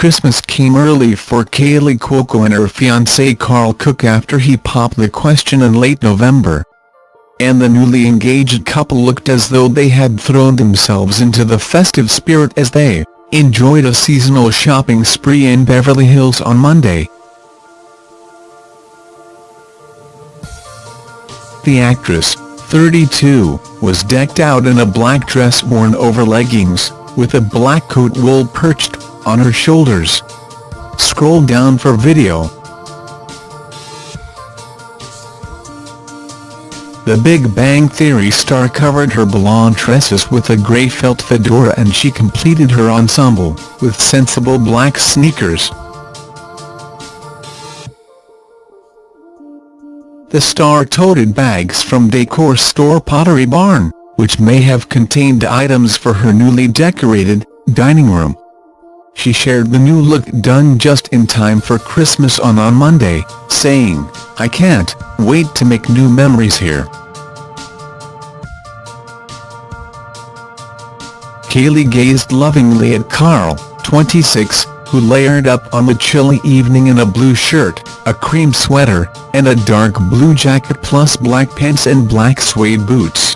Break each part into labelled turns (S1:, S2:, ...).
S1: Christmas came early for Kaley Cuoco and her fiancé Karl Cook after he popped the question in late November. And the newly engaged couple looked as though they had thrown themselves into the festive spirit as they enjoyed a seasonal shopping spree in Beverly Hills on Monday. The actress, 32, was decked out in a black dress worn over leggings, with a black coat wool perched on her shoulders. Scroll down for video. The Big Bang Theory star covered her blonde tresses with a grey felt fedora and she completed her ensemble, with sensible black sneakers. The star toted bags from decor store Pottery Barn, which may have contained items for her newly decorated dining room. She shared the new look done just in time for Christmas on on Monday, saying, I can't wait to make new memories here. Kaley gazed lovingly at Karl, 26, who layered up on the chilly evening in a blue shirt, a cream sweater, and a dark blue jacket plus black pants and black suede boots.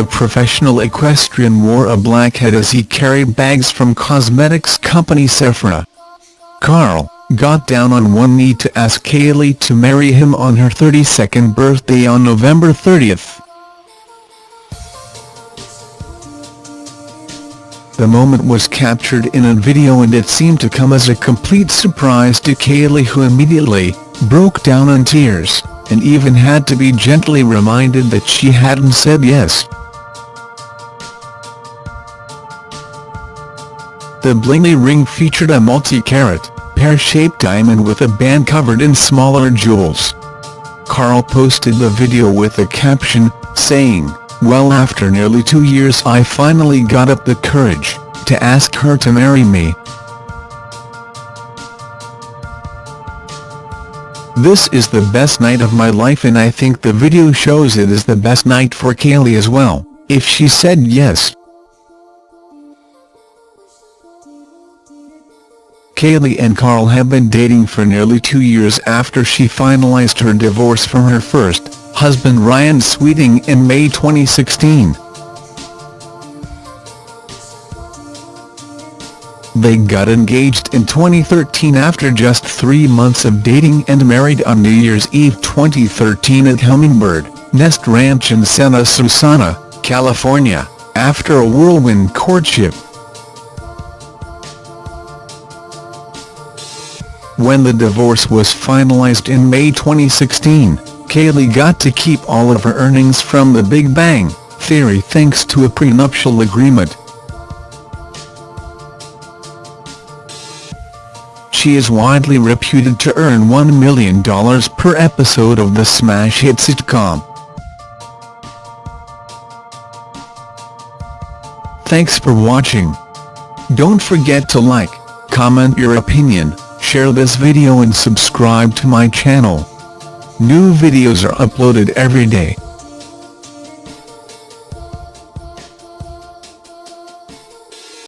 S1: The professional equestrian wore a black hat as he carried bags from cosmetics company Sephora. Karl got down on one knee to ask Kaley to marry him on her 32nd birthday on November 30th. The moment was captured in a video and it seemed to come as a complete surprise to Kaley who immediately broke down in tears, and even had to be gently reminded that she hadn't said yes. The blingy ring featured a multi-carat, pear-shaped diamond with a band covered in smaller jewels. Karl posted the video with a caption, saying, well after nearly two years I finally got up the courage to ask her to marry me. This is the best night of my life and I think the video shows it is the best night for Kaley as well, if she said yes. Kaley and Karl have been dating for nearly two years after she finalized her divorce from her first husband Ryan Sweeting in May 2016. They got engaged in 2013 after just three months of dating and married on New Year's Eve 2013 at Hummingbird Nest Ranch in Santa Susana, California, after a whirlwind courtship. When the divorce was finalized in May 2016, Kaley got to keep all of her earnings from The Big Bang Theory thanks to a prenuptial agreement. She is widely reputed to earn $1 million per episode of the smash hit sitcom. Thanks for watching. Don't forget to like, comment your opinion, share this video and subscribe to my channel. New videos are uploaded every day.